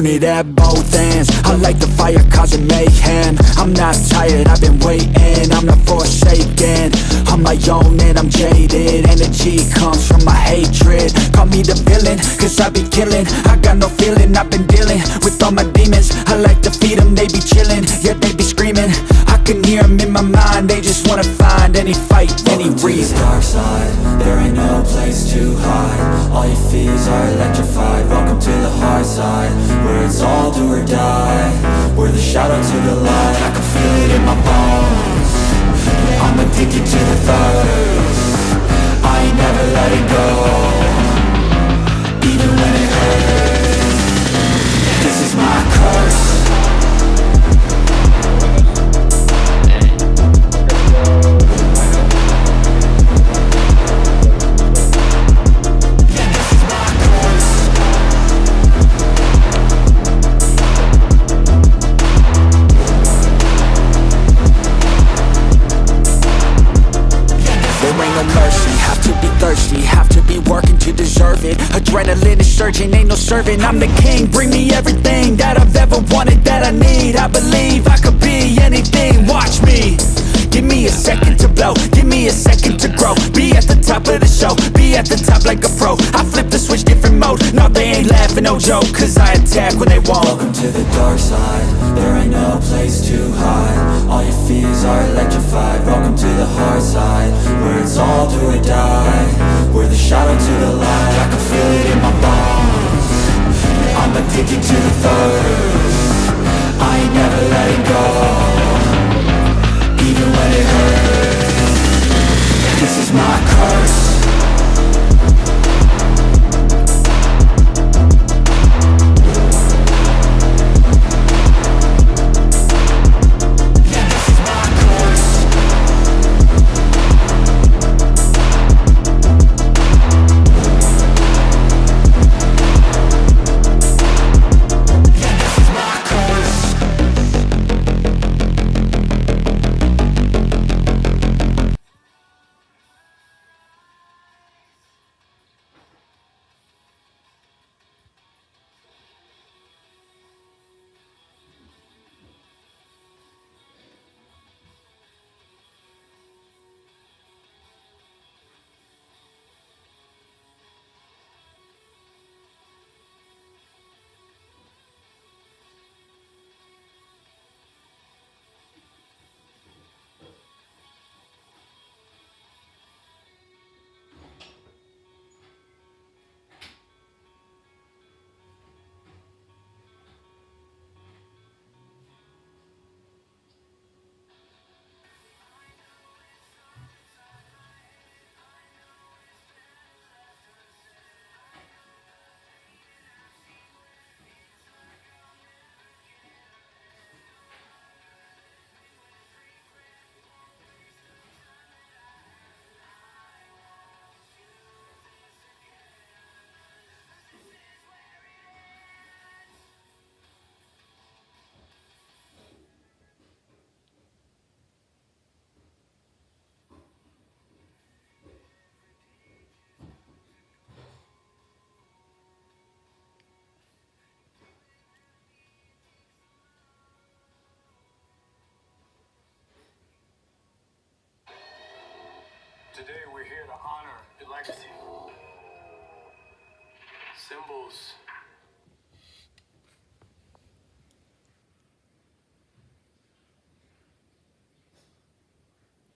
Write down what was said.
burn it at both ends. I like the fire causing mayhem. I'm not tired, I've been waiting. I'm not forsaken. I'm my own and I'm jaded. Energy comes from my hatred. Call me the villain, cause I be killing. I got no feeling, I've been dealing With all my demons. I like to feed them, they be chilling Yeah, they be screaming. I can hear them in my mind They just wanna find any fight, any Welcome to reason. dark side, there ain't no place to hide All your fears are electrified, welcome to the hard side Where it's all do or die, we're the shadow to the light. I can feel it in my bones, I'm addicted to the thirst. I ain't never letting go, Adrenaline is surging, ain't no serving. I'm the king, bring me everything That I've ever wanted, that I need. I believe I could be anything, watch me. Give me a second to blow, give me a second to grow. Be at the top of the show, be at the top like a pro. I flip the switch, different mode, no they ain't laughing, no joke Cause I attack when they won't Welcome to the dark side, there ain't no place to hide. All your fears are electrified, welcome to the hard side Where it's all do or die, we're the shadow to the light. I can feel it in my bones, I'm addicted to the thirst Today we're here to honor the legacy. Symbols